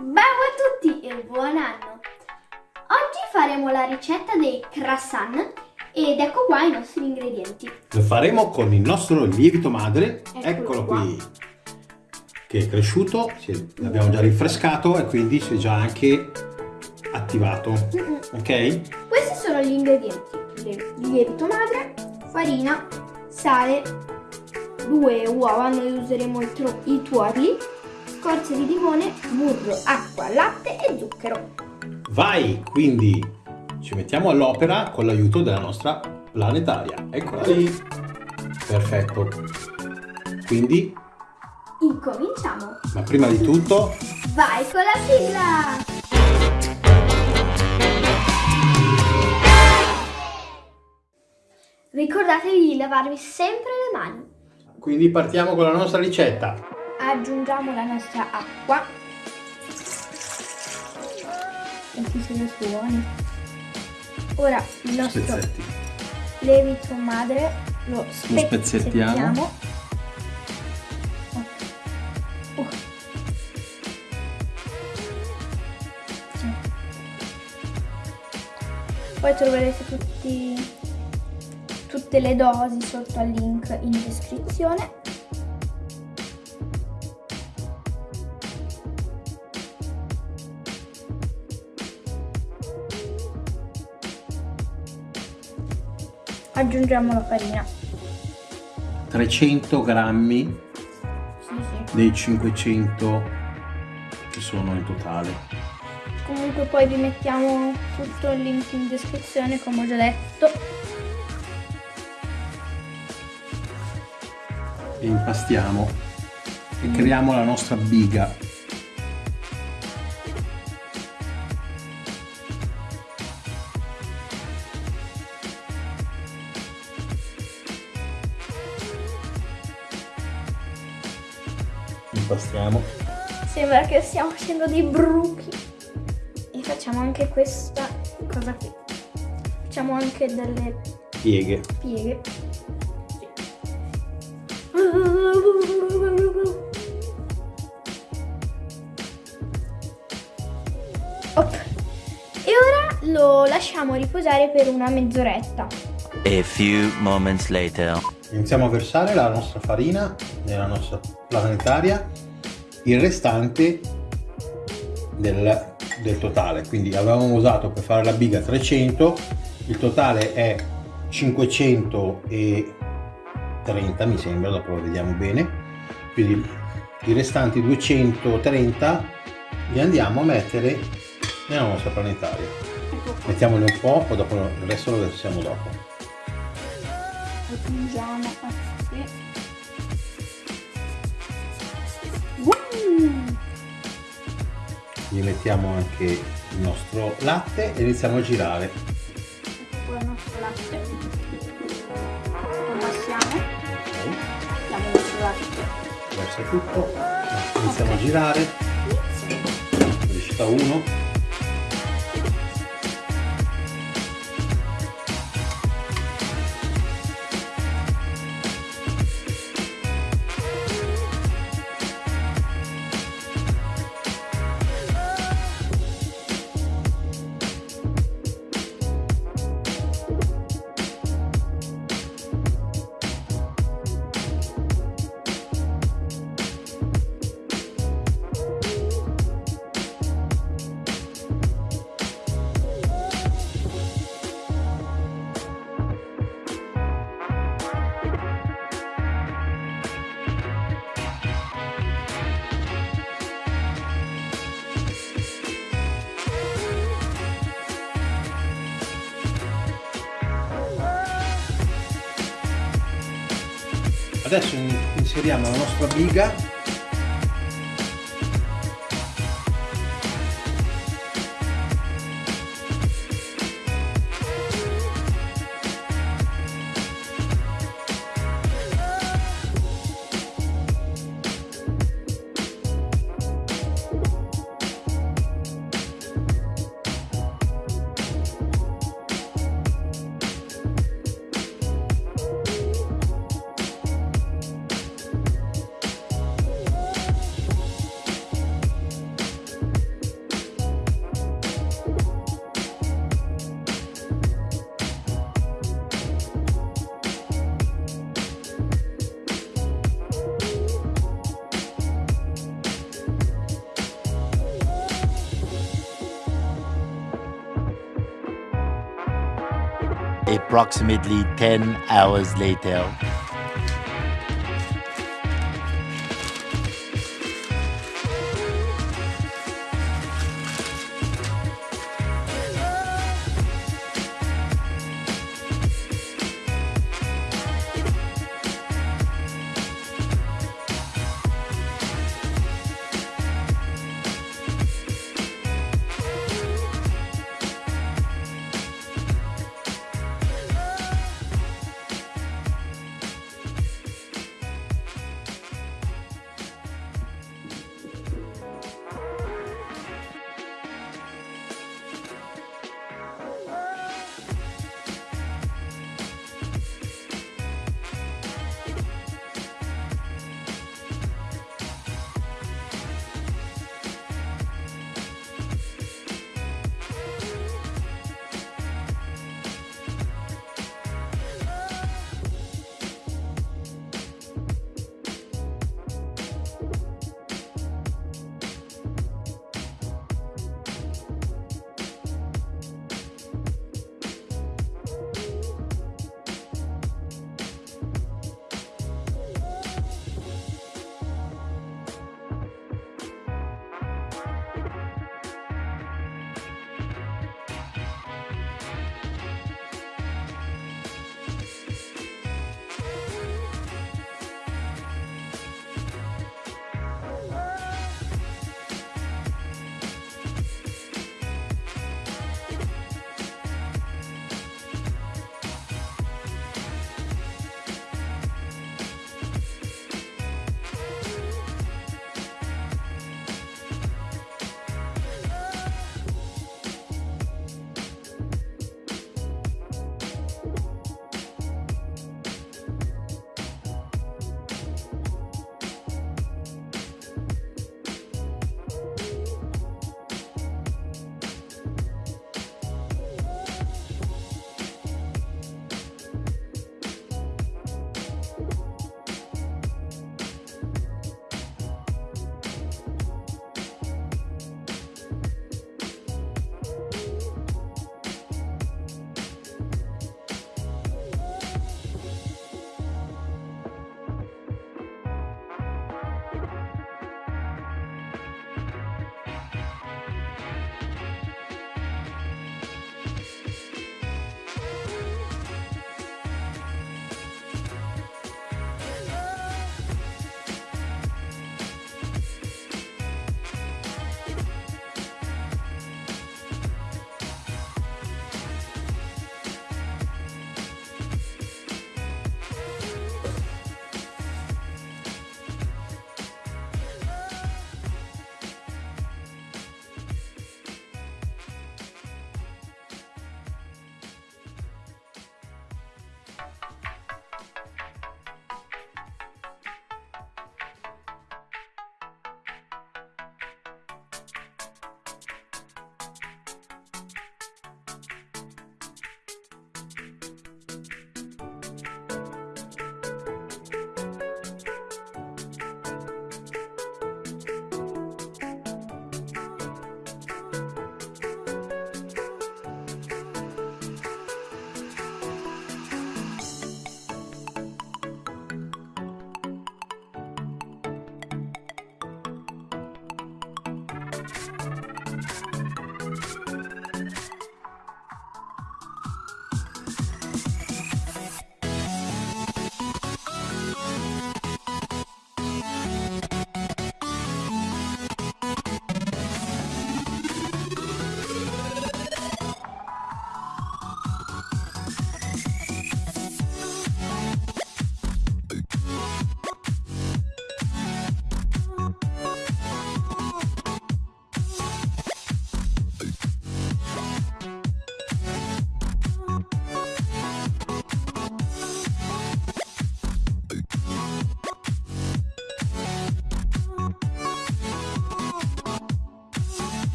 Ciao a tutti e buon anno! Oggi faremo la ricetta dei croissant ed ecco qua i nostri ingredienti. Lo faremo con il nostro lievito madre, Eccolo eccolo qui, che è cresciuto, l'abbiamo già rinfrescato e quindi si è già anche attivato, Mm-mm. ok? Questi sono gli ingredienti. Lievito madre, farina, sale, due uova, noi useremo i tuorli, scorze di limone, burro, acqua, latte e zucchero. Vai, quindi ci mettiamo all'opera con l'aiuto della nostra planetaria. Eccola lì. Perfetto. Quindi, Incominciamo! ma prima di tutto, Vai con la sigla! Ricordatevi di lavarvi sempre le mani. quindi partiamo con la nostra ricetta. Aggiungiamo la nostra acqua. Senti se ne suoni. Ora il nostro Spezzetti. lievito madre lo spezzettiamo. Oh. Poi troverete tutti, tutte le dosi sotto al link in descrizione. Aggiungiamo la farina. 300 grammi Sì, sì. dei 500 che sono in totale. Comunque poi vi mettiamo tutto il link in descrizione come ho già detto. E impastiamo e creiamo la nostra biga. Impastiamo. Sembra che stiamo facendo dei bruchi. E facciamo anche questa cosa qui. Facciamo anche delle Pieghe. pieghe. Op. E ora lo lasciamo riposare per una mezz'oretta. A few moments later. Iniziamo a versare la nostra farina nella nostra planetaria, il restante del, del totale. Quindi avevamo usato per fare la biga 300, il totale è 530 mi sembra, dopo lo vediamo bene. Quindi i restanti 230 li andiamo a mettere nella nostra planetaria. Mettiamoli un po', poi dopo il resto lo versiamo dopo. aggiungiamo così. Gli mettiamo anche il nostro latte e iniziamo a girare. Qua il nostro latte. Lo passiamo, ok. Diamo il nostro latte. versa tutto. Iniziamo a girare. Velocità 1 adesso in- inseriamo la nostra biga Approximately 10 hours later.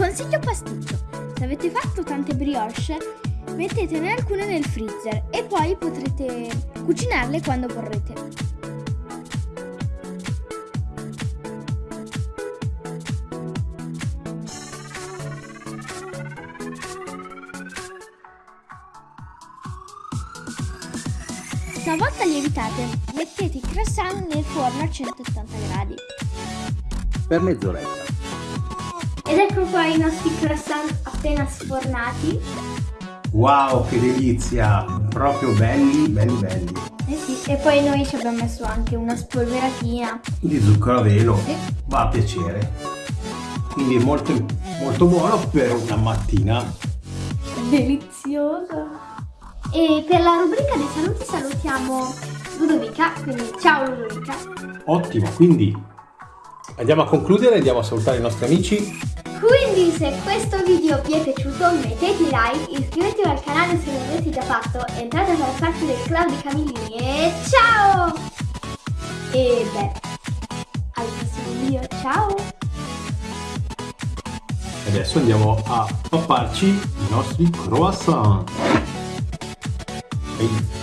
Consiglio pasticcio. Se avete fatto tante brioche, mettetene alcune nel freezer e poi potrete cucinarle quando vorrete. Una volta lievitate, mettete i croissant nel forno a 180 gradi. Per mezz'oretta. Ed ecco qua i nostri croissant appena sfornati. Wow, che delizia! Proprio belli, belli, belli. Eh sì, e poi noi ci abbiamo messo anche una spolveratina. Di zucchero a velo. Sì. Va a piacere. Quindi è molto, molto buono per una mattina. Delizioso. E per la rubrica dei saluti salutiamo Ludovica, quindi ciao Ludovica. Ottimo, quindi andiamo a concludere, andiamo a salutare i nostri amici. Quindi se questo video vi è piaciuto mettete like, iscrivetevi al canale se non l'avete già fatto, entrate a far parte del club di Camillini e ciao! E beh, al prossimo video, ciao! Adesso andiamo a papparci i nostri croissant. Ehi.